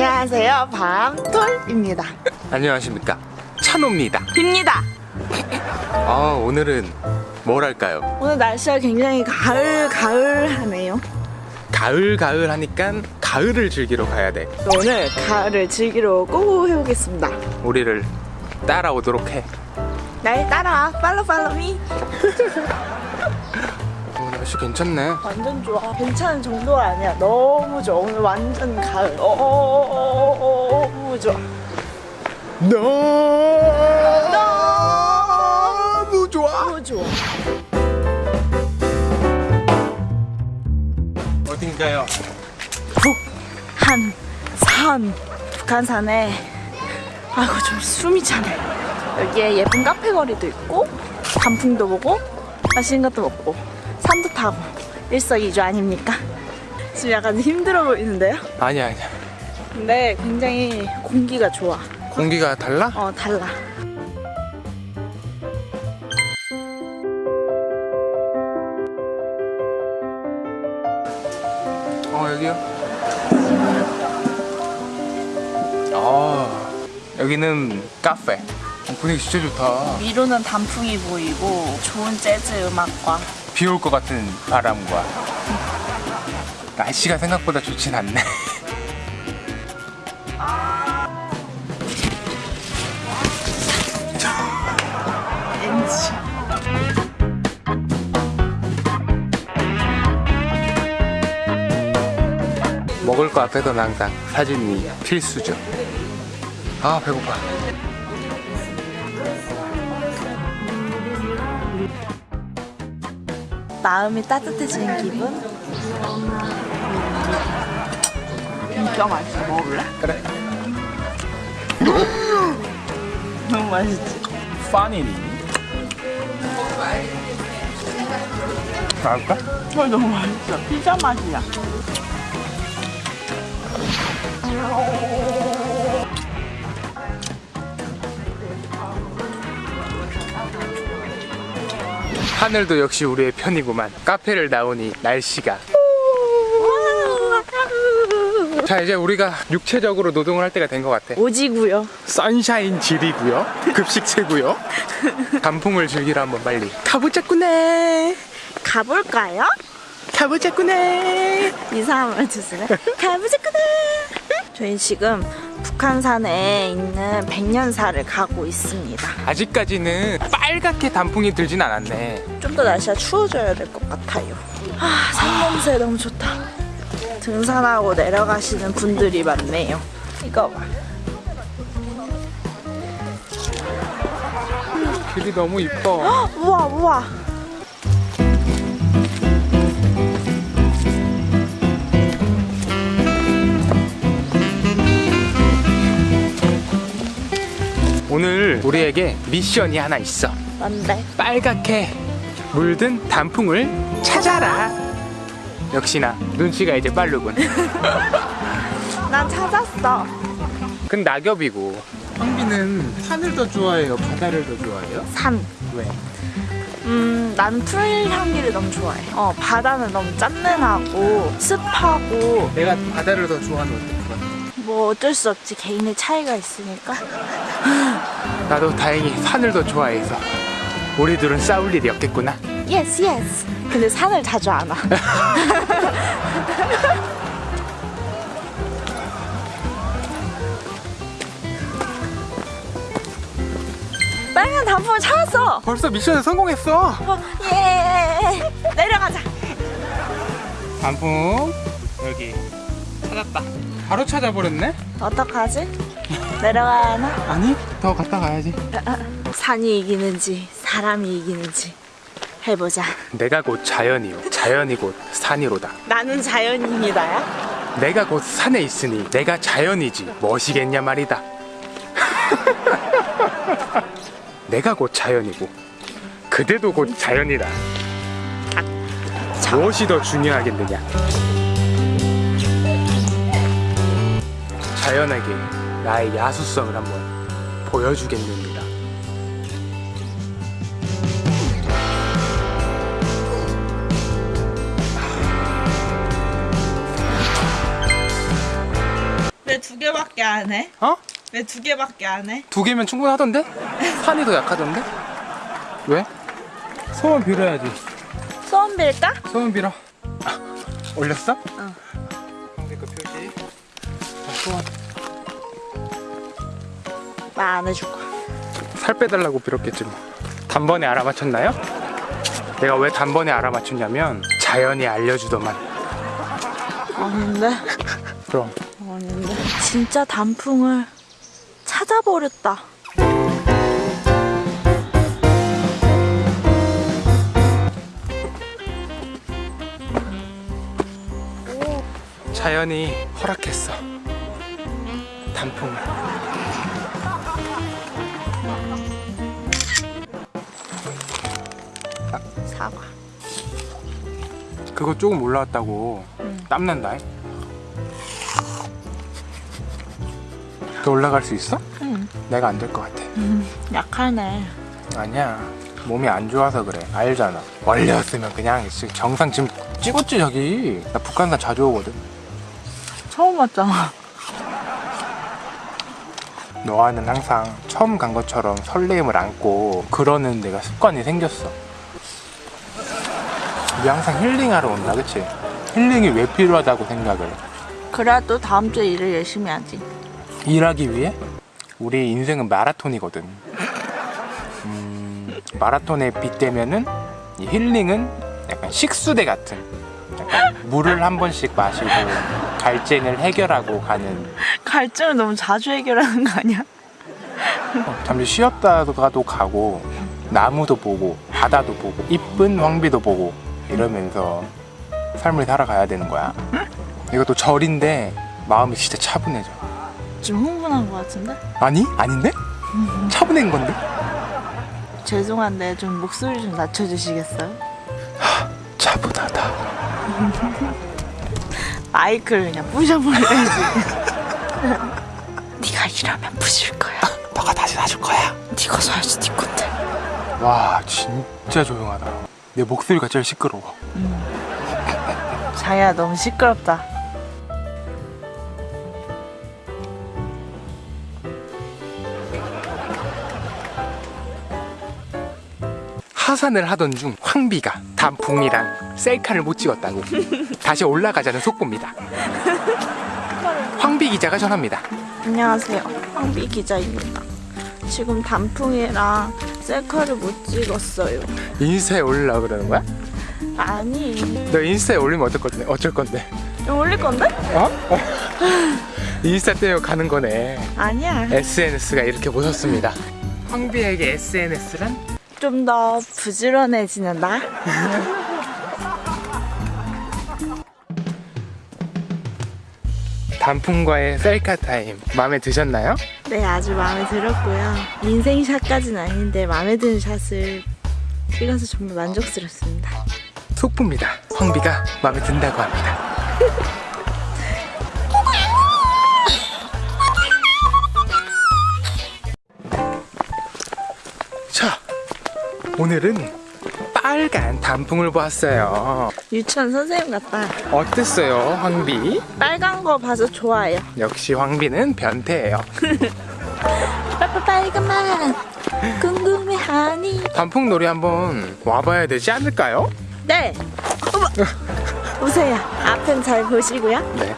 안녕하세요. 밤톨입니다. 안녕하십니까. 찬호입니다. 빕니다. 아 오늘은 뭘 할까요? 오늘 날씨가 굉장히 가을 가을하네요. 가을 가을 하니까 가을을 즐기러 가야 돼. 오늘 가을을 즐기러 고 해보겠습니다. 우리를 따라오도록 해. 날 따라와. 팔로 팔로미. 어, 날씨 괜찮네. 완전 좋아. 괜찮은 정도가 아니야. 너무 좋아. 오늘 완전 가을. 어, 너무 좋아. 너무 좋아. 너무 좋아. 어딘가요? 북한산. 북한산에. 아이고 좀 숨이 차네. 여기에 예쁜 카페 거리도 있고 단풍도 보고 맛있는 것도 먹고 산도 타고 일석이조 아닙니까? 지금 약간 힘들어 보이는데요? 아니야 아니야 근데 굉장히 공기가 좋아 공기가 달라? 어 달라 어 여기요 아 여기는 카페 분위기 진짜 좋다 위로는 단풍이 보이고 좋은 재즈 음악과 비 올 것 같은 바람과 날씨가 생각보다 좋진 않네. 먹을 거 앞에서는 항상 사진이 필수죠. 아 배고파 마음이 따뜻해지는 기분 진짜 맛있어 먹을래? 그래 너무 맛있지? 파니니 갈까? 어, 너무 맛있어 피자 맛이야 하늘도 역시 우리의 편이구만. 카페를 나오니 날씨가. 자 이제 우리가 육체적으로 노동을 할 때가 된 것 같아. 오지구요. 선샤인 질이고요? 급식체고요? 단풍을 즐기러 한번 빨리. 가보자꾸네. 가볼까요? 가보자꾸네 이상한 말 주시네 가보자꾸나. 저희 지금 북한산에 있는 백년사를 가고 있습니다. 아직까지는 빨갛게 단풍이 들진 않았네. 좀 더 날씨가 추워져야 될 것 같아요. 아 산냄새 너무 좋다. 등산하고 내려가시는 분들이 많네요. 이거 봐. 길이 너무 이뻐. 헉, 우와 우와 오늘 우리에게 미션이 하나 있어 뭔데? 빨갛게 물든 단풍을 찾아라 역시나 눈치가 이제 빠르군 난 찾았어 근 낙엽이고 황비는 산을 더 좋아해요 바다를 더 좋아해요? 산 왜? 음, 나는 풀 향기를 너무 좋아해. 어, 바다는 너무 짠내나고 습하고 내가 바다를 더 좋아하는 어떡해 뭐 어쩔 수 없지 개인의 차이가 있으니까. 나도 다행히 산을 더 좋아해서 우리 둘은 싸울 일이 없겠구나 yes yes. 근데 산을 자주 안 와. 빨간 단풍을 찾았어. 벌써 미션에 성공했어 어, 예. 내려가자. 단풍 여기 찾았다 바로 찾아버렸네? 어떡하지? 내려가야 하나? 아니 더 갔다 가야지 산이 이기는지 사람이 이기는지 해보자. 내가 곧 자연이요 자연이 곧 산이로다 나는 자연인이다야. 내가 곧 산에 있으니 내가 자연이지 멋이겠냐 말이다 내가 곧 자연이고 그대도 곧 자연이다 무엇이 더 중요하겠느냐 자연에게 나의 야수성을 한번 보여주겠습니다 왜 두 개만 안 해? 어? 왜 두 개밖에 안 해? 두 개면 충분하던데? 산이 더 약하던데? 왜? 소원 빌어야지. 소원 빌까? 소원 빌어. 아, 올렸어? 응. 황비 거 표시. 자, 소원. 말안 해줄 거야. 살 빼달라고 빌었겠지 뭐. 단번에 알아맞혔나요? 내가 왜 단번에 알아맞혔냐면 자연이 알려주더만. 아닌데? 그럼 아닌데? 진짜 단풍을 찾아버렸다. 자연이 허락했어. 단풍을. 사과. 그거 조금 올라왔다고 땀난다. 더 올라갈 수 있어? 응. 내가 안 될 것 같아. 약하네. 아니야. 몸이 안 좋아서 그래. 알잖아. 원래였으면 그냥 정상 지금 찍었지 저기. 나 북한산 자주 오거든. 처음 왔잖아. 너와는 항상 처음 간 것처럼 설레임을 안고 그러는 내가 습관이 생겼어. 우리 항상 힐링하러 온다, 그치? 힐링이 왜 필요하다고 생각을? 해? 그래도 다음 주에 일을 열심히 하지. 일하기 위해? 우리 인생은 마라톤이거든. 음, 마라톤에 빗대면은 이 힐링은 약간 식수대 같은. 약간 물을 한 번씩 마시고 갈증을 해결하고 가는 갈증을 너무 자주 해결하는 거 아니야? 어, 잠시 쉬었다가도 가고 나무도 보고 바다도 보고 이쁜 황비도 보고 이러면서 삶을 살아가야 되는 거야. 이것도 절인데 마음이 진짜 차분해져. 좀 흥분한 거 같은데? 아니? 아닌데? 차분한 건데? 죄송한데 좀 목소리 좀 낮춰주시겠어요? 차분하다. 마이크를 그냥 부셔버려야지. 네가 이러면 부실 거야. 너가 다시 사줄 거야. 네가 사야지 네 건데. 와 진짜 조용하다. 내 목소리가 제일 시끄러워. 자야 너무 시끄럽다. 하산을 하던 중 황비가 단풍이랑 셀카를 못 찍었다고 다시 올라가자는 속보입니다. 황비 기자가 전합니다. 안녕하세요. 황비 기자입니다. 지금 단풍이랑 셀카를 못 찍었어요. 인스타에 올리려고 그러는 거야? 아니. 너 인스타에 올리면 어떨 건데? 어쩔 건데? 올릴 건데? 어? 어. 인스타 때문에 가는 거네. 아니야. SNS가 이렇게 보셨습니다. 황비에게 SNS란? 좀 더 부지런해지는 나? 단풍과의 셀카 타임 마음에 드셨나요? 네, 아주 마음에 들었고요. 인생샷까지는 아닌데 마음에 드는 샷을 찍어서 정말 만족스럽습니다. 속보입니다. 황비가 마음에 든다고 합니다. 자, 오늘은 빨간 단풍을 보았어요. 유치원 선생님 같다. 어땠어요, 황비? 빨간 거 봐서 좋아요. 역시 황비는 변태예요. 빠빠 빨간 맛 궁금해하니? 단풍 놀이 한번 와봐야 되지 않을까요? 네. 보세요. 앞은 잘 보시고요. 네.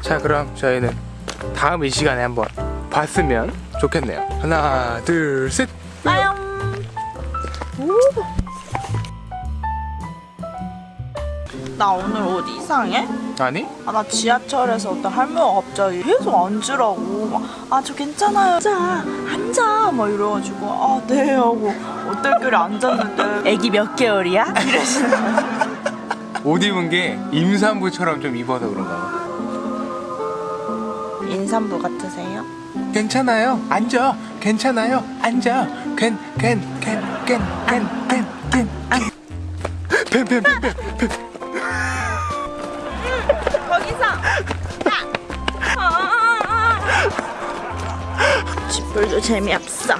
자, 그럼 저희는 다음 이 시간에 한번 봤으면 좋겠네요. 하나, 둘, 셋. 빠염. 오. 나 오늘 옷 이상해? 아니? 아, 나 지하철에서 어떤 할머니가 갑자기 계속 앉으라고 막, 아, 저 괜찮아요. 앉아, 앉아. 막 이래가지고, 아, 네. 하고 어떨결에 앉았는데. 애기 몇 개월이야? 이러시는. 옷 입은 게 임산부처럼 좀 입어서 그런가 봐. 인삼부 같으세요? 괜찮아요. 앉아. 괜찮아요. 앉아. 괜, 괜, 괜, 괜, 괜, 괜, 괜. 뱀, 뱀, 뱀, 뱀, 뱀. 오늘도 재미없어.